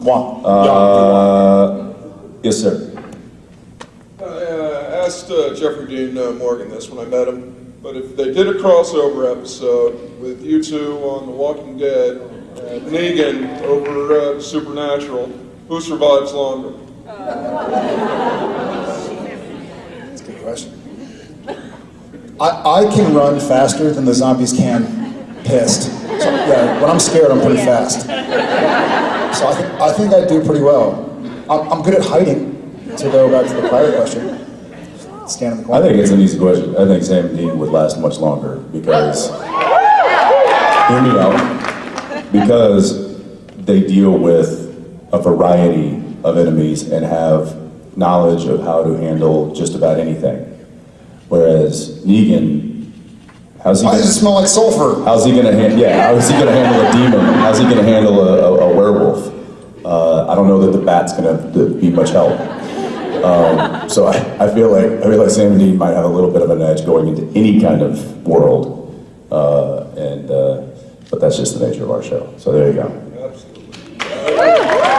Moi. Uh, yes, sir. I uh, asked uh, Jeffrey Dean uh, Morgan this when I met him, but if they did a crossover episode with you two on The Walking Dead and Negan over uh, Supernatural, who survives longer? That's a good question. I, I can run faster than the zombies can pissed. So, yeah, when I'm scared, I'm pretty fast. So I think I, think I do pretty well. I'm, I'm good at hiding, to go back to the prior question. Stand in the I think it's an easy question. I think Sam and Dean would last much longer because, hear me out, because they deal with a variety of enemies and have knowledge of how to handle just about anything. Whereas Negan, how's he Why gonna, does it smell like sulfur? how's he gonna hand, yeah, how is he gonna handle a demon? How's he gonna handle a, a, I don't know that the bat's gonna be much help. Um, so I, I feel like I feel like Sam and Dean might have a little bit of an edge going into any kind of world, uh, and uh, but that's just the nature of our show. So there you go. Absolutely.